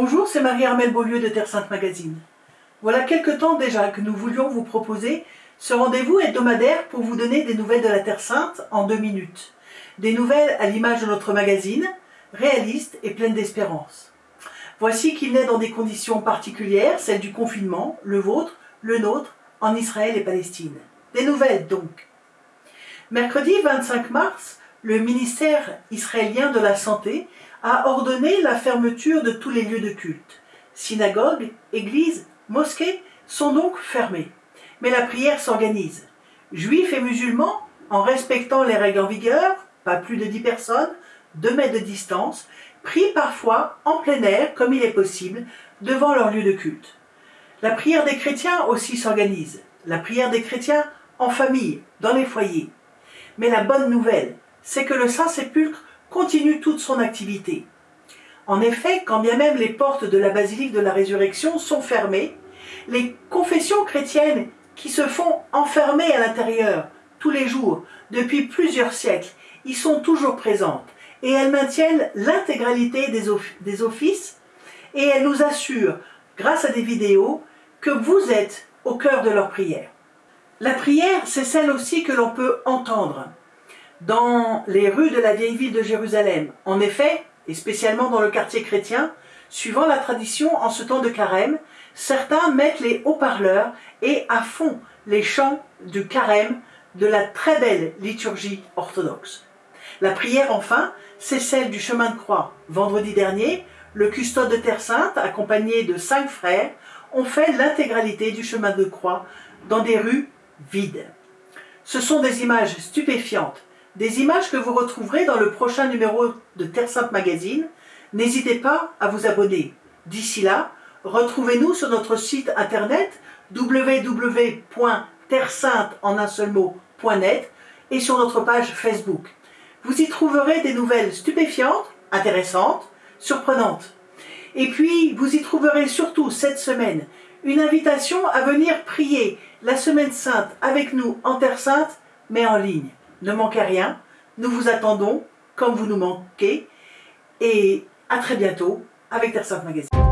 Bonjour, c'est Marie-Armelle Beaulieu de Terre Sainte Magazine. Voilà quelque temps déjà que nous voulions vous proposer ce rendez-vous hebdomadaire pour vous donner des nouvelles de la Terre Sainte en deux minutes. Des nouvelles à l'image de notre magazine, réalistes et pleines d'espérance. Voici qu'il naît dans des conditions particulières, celles du confinement, le vôtre, le nôtre, en Israël et Palestine. Des nouvelles donc. Mercredi 25 mars, le ministère israélien de la Santé a ordonné la fermeture de tous les lieux de culte. Synagogues, églises, mosquées sont donc fermées. Mais la prière s'organise. Juifs et musulmans, en respectant les règles en vigueur, pas plus de 10 personnes, 2 mètres de distance, prient parfois en plein air, comme il est possible, devant leur lieu de culte. La prière des chrétiens aussi s'organise. La prière des chrétiens en famille, dans les foyers. Mais la bonne nouvelle, c'est que le Saint-Sépulcre continue toute son activité. En effet, quand bien même les portes de la basilique de la résurrection sont fermées, les confessions chrétiennes qui se font enfermer à l'intérieur tous les jours depuis plusieurs siècles y sont toujours présentes et elles maintiennent l'intégralité des, offices et elles nous assurent, grâce à des vidéos, que vous êtes au cœur de leur prière. La prière, c'est celle aussi que l'on peut entendre dans les rues de la vieille ville de Jérusalem. En effet, et spécialement dans le quartier chrétien, suivant la tradition en ce temps de carême, certains mettent les haut-parleurs et à fond les chants du carême de la très belle liturgie orthodoxe. La prière enfin, c'est celle du chemin de croix. Vendredi dernier, le custode de Terre Sainte, accompagné de cinq frères, ont fait l'intégralité du chemin de croix dans des rues vides. Ce sont des images stupéfiantes des images que vous retrouverez dans le prochain numéro de Terre Sainte Magazine. N'hésitez pas à vous abonner. D'ici là, retrouvez-nous sur notre site internet www.terresainte et sur notre page Facebook. Vous y trouverez des nouvelles stupéfiantes, intéressantes, surprenantes. Et puis, vous y trouverez surtout cette semaine une invitation à venir prier la Semaine Sainte avec nous en Terre Sainte, mais en ligne. Ne manquez rien, nous vous attendons comme vous nous manquez et à très bientôt avec Terre Sainte Magazine.